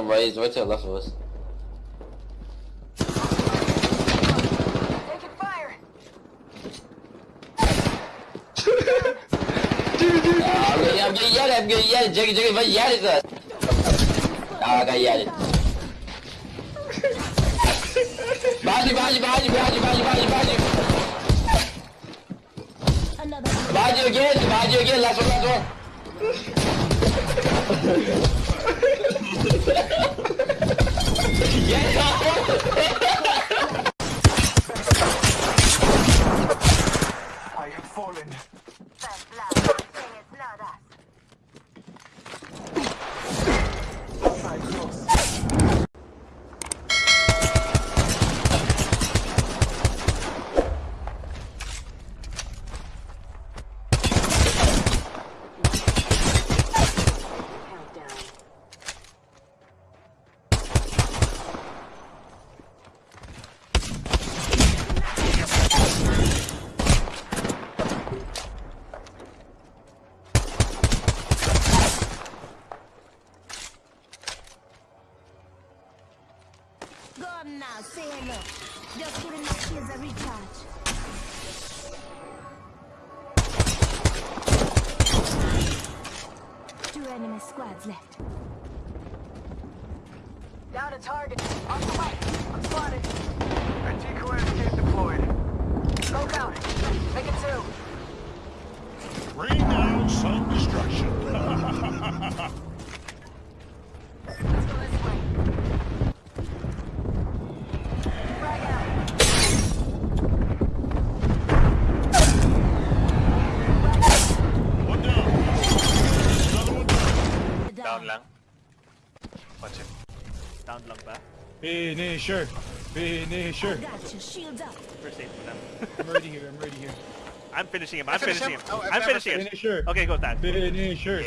Some raised right to the left of us. Taking fire. Ah, I'm gonna, I'm gonna yell I'm gonna yell Jiggy, Jiggy, but yell it, sir. Ah, I got yell it. Behind you, behind you, behind you, behind you, behind you, behind you, behind you. Another Behind you again, behind you again, last one, last one. I Two squads left. Down a target. On the way. I'm spotted. A decoy escape deployed. Smoke out. Make it two. Rain down some destruction. Let's go this way. Frag out. one down. Another one down. Down. lang. Watch it. Down lang ba? Finisher. Finisher. Got you, shields up. First aid for them. I'm ready here. I'm ready here. I'm finishing him. I'm finish finishing him? him. Oh, I've I'm finishing him. Finisher. Okay, go Tad. Finisher.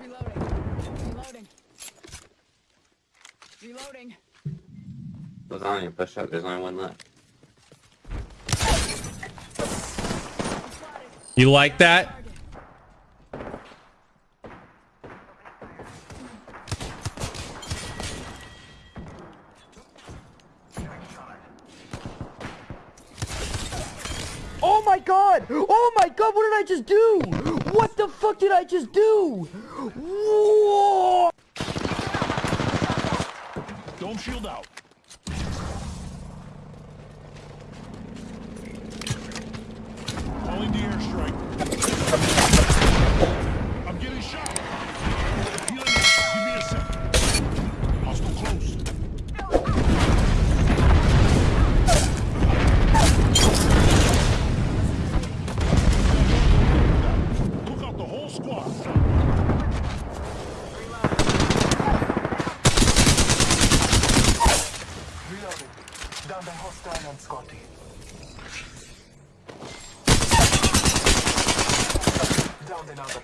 Reloading. Reloading. Reloading. There's push up, there's only one left. You like that? Oh my god! Oh my god, what did I just do? What the fuck did I just do? Whoa! Dome shield out. Calling the airstrike. I'm getting shot. Healing. Give me a sec. Hostile close. Took out the whole squad. Reloading. Down the hostile on Scotty. Down another.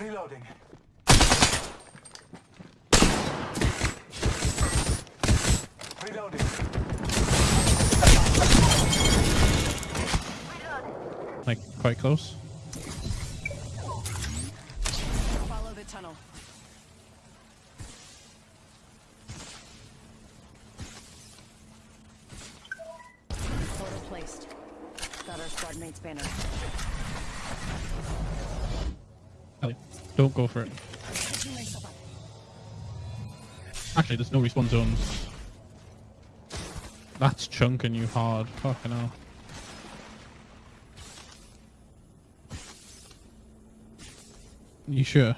Reloading. Reloading. Like quite close. Follow the tunnel. Portal placed. Got our squad mate's banner. Ellie, don't go for it. Actually, there's no respawn zones. That's chunking you hard. Fucking hell. You sure?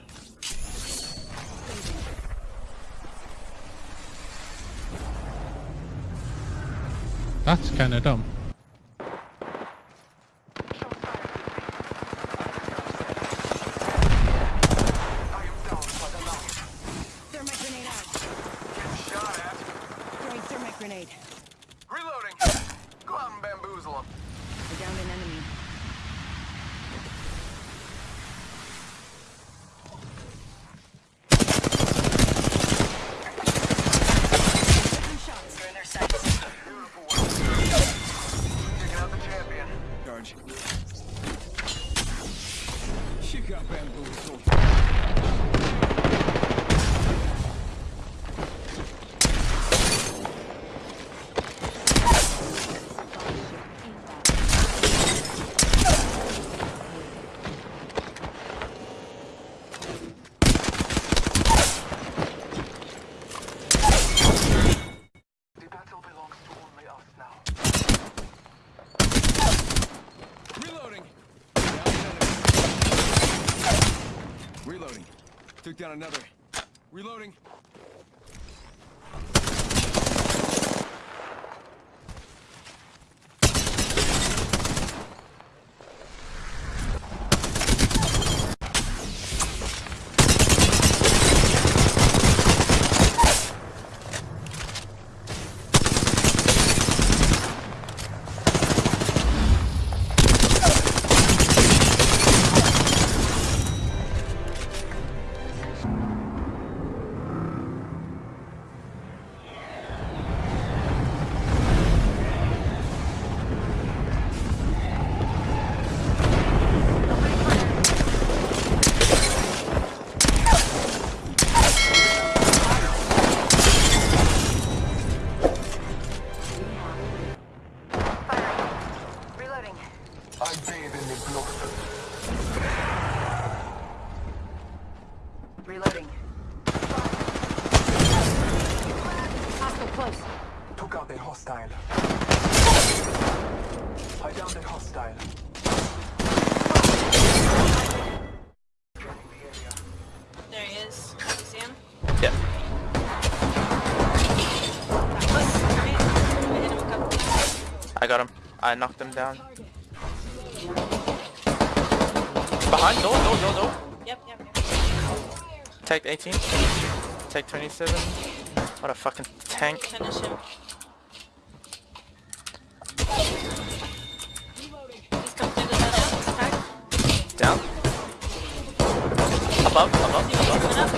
That's kind of dumb. I am down for the night. Thermite grenade out. Shot at. Throwing thermite grenade. Reloading. Go out and bamboozle him. I downed an enemy. charge. You got bamboozled. Down another. Reloading. Took out a hostile. I downed a hostile. There he is. You see him? Yeah. I hit him a couple times. I got him. I knocked him down. Behind, door, door, door, door. Yep, yep, yep. Take 18. Take 27. What a fucking tank. Finish him. Above, above, above. Coming up.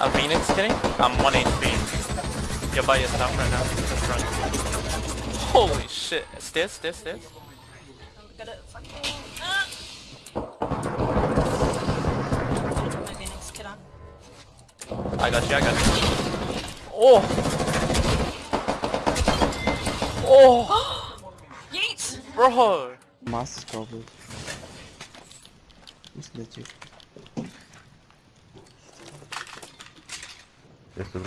A Phoenix kitty? I'm 1 HP. You're by yourself right now. Just run. Holy shit. Stairs, stairs, stairs. I'm gonna fucking. Put my Phoenix kit on. I got you, I got you. Oh! Oh! Yeet! Bro! Mask is covered. natuurlijk. Echt er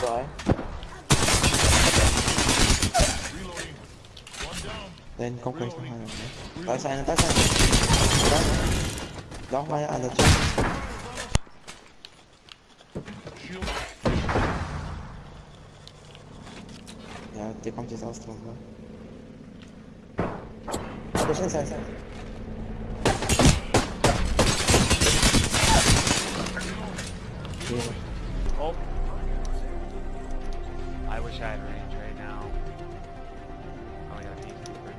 Bye. Dan kom ik nog aan. Daar zijn er, daar zijn er. Maar aan de. Ja, die komt jetzt aus? Aber schnell sein, sein. Oh. I wish I had range right now. Oh, I got a peacekeeper.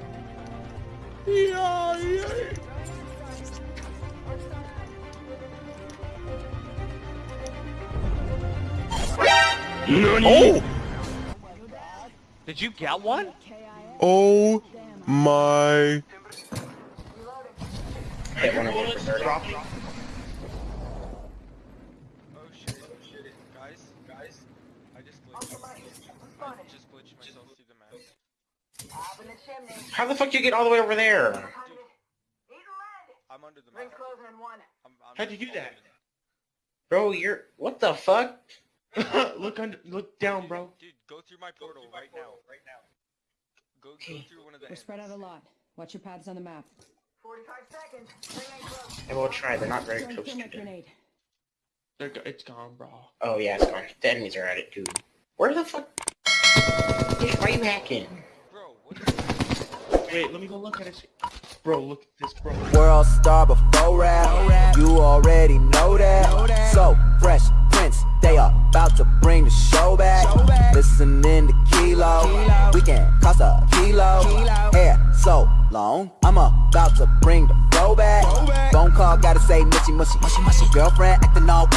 Oh! Did you get one? Oh my. Oh shit, guys, guys, I just glitched. I just glitched myself through the map. How the fuck you get all the way over there? I'm under the map. I'm, I'm How'd you do that? Bro, you're what the fuck? look under, look down, bro. Dude, go through my portal right now. Right now. Go, go through one of the. We're spread out a lot. Watch your paths on the map. I will try. They're not very Throwing close thermite to it. grenade. They're go- it's gone, bro. Oh yeah, it's gone. The enemies are at it too. Where the fuck? Why are you hacking? Bro, what is Wait, let me go look at it. Bro, look at this, bro. World star before rap. You already know that. So fresh prince, they are about to bring the show back. Listening to Kilo, we can cost a kilo. Hair so long, I'm about to bring the flow back. Phone call, gotta say mushy mushy. Girlfriend acting all.